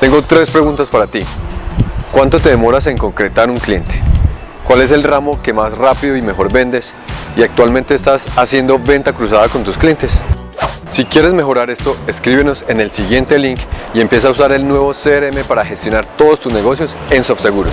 Tengo tres preguntas para ti. ¿Cuánto te demoras en concretar un cliente? ¿Cuál es el ramo que más rápido y mejor vendes? ¿Y actualmente estás haciendo venta cruzada con tus clientes? Si quieres mejorar esto, escríbenos en el siguiente link y empieza a usar el nuevo CRM para gestionar todos tus negocios en SoftSeguros.